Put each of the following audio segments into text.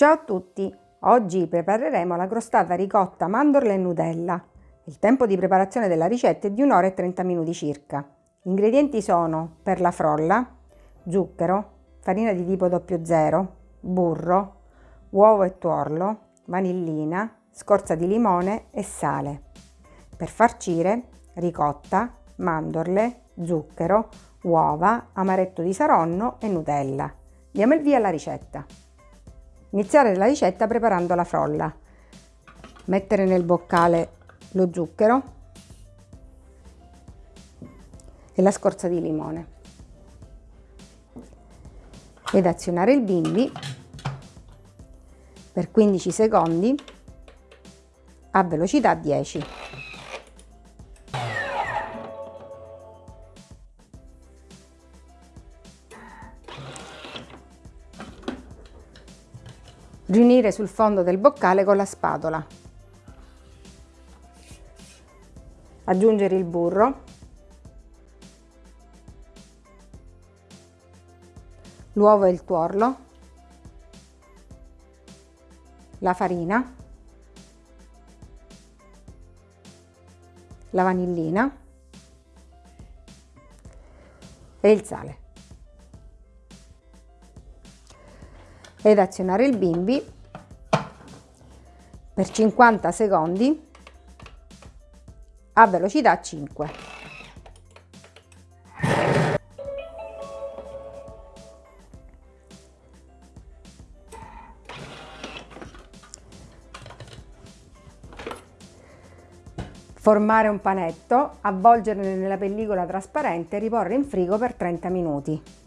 Ciao a tutti! Oggi prepareremo la crostata ricotta mandorle e Nutella. Il tempo di preparazione della ricetta è di 1 ora e 30 minuti circa. Gli ingredienti sono per la frolla, zucchero, farina di tipo 00, burro, uovo e tuorlo, vanillina, scorza di limone e sale. Per farcire ricotta, mandorle, zucchero, uova, amaretto di saronno e Nutella. Diamo il via alla ricetta. Iniziare la ricetta preparando la frolla. Mettere nel boccale lo zucchero e la scorza di limone ed azionare il bimbi per 15 secondi a velocità 10. Riunire sul fondo del boccale con la spatola. Aggiungere il burro, l'uovo e il tuorlo, la farina, la vanillina e il sale. Ed azionare il bimbi per 50 secondi a velocità 5. Formare un panetto, avvolgerlo nella pellicola trasparente e riporre in frigo per 30 minuti.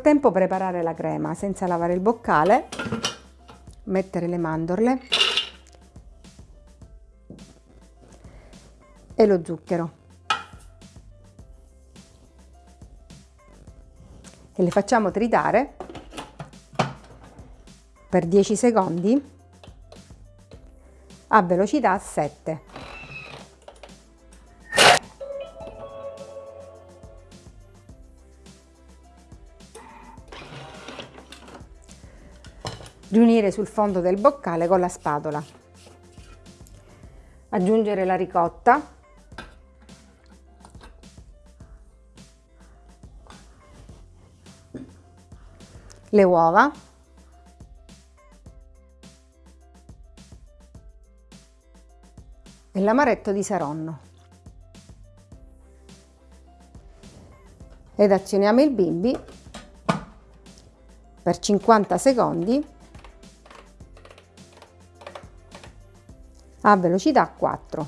Frattempo preparare la crema senza lavare il boccale, mettere le mandorle e lo zucchero. E le facciamo tritare per 10 secondi a velocità 7. Riunire sul fondo del boccale con la spatola. Aggiungere la ricotta, le uova, e l'amaretto di Saronno. Ed azioniamo il bimbi per 50 secondi a velocità 4.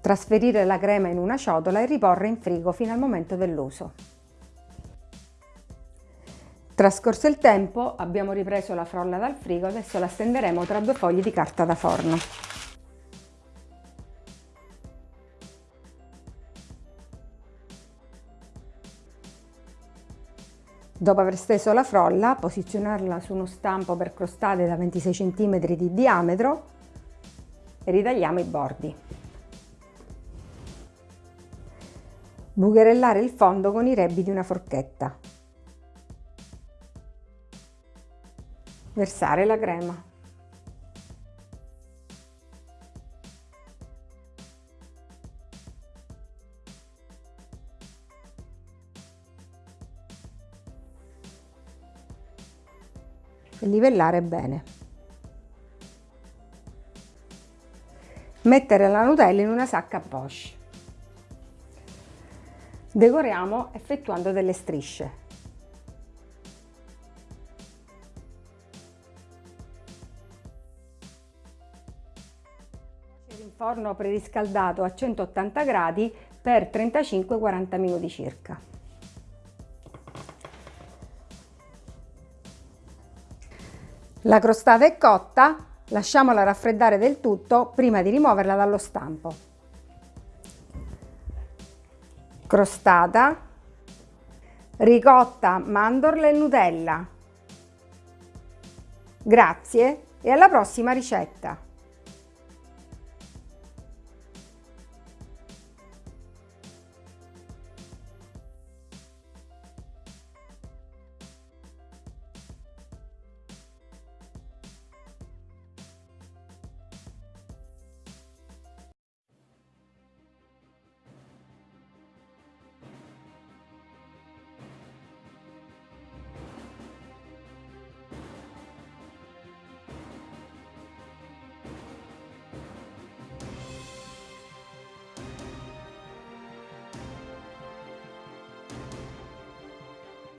Trasferire la crema in una ciotola e riporre in frigo fino al momento dell'uso. Trascorso il tempo abbiamo ripreso la frolla dal frigo, adesso la stenderemo tra due fogli di carta da forno. Dopo aver steso la frolla, posizionarla su uno stampo per crostate da 26 cm di diametro e ritagliamo i bordi. Bucherellare il fondo con i rebbi di una forchetta. Versare la crema. E livellare bene. Mettere la Nutella in una sacca a poche. Decoriamo effettuando delle strisce. in forno preriscaldato a 180 gradi per 35-40 minuti circa. La crostata è cotta, lasciamola raffreddare del tutto prima di rimuoverla dallo stampo. Crostata, ricotta, mandorle e Nutella. Grazie e alla prossima ricetta!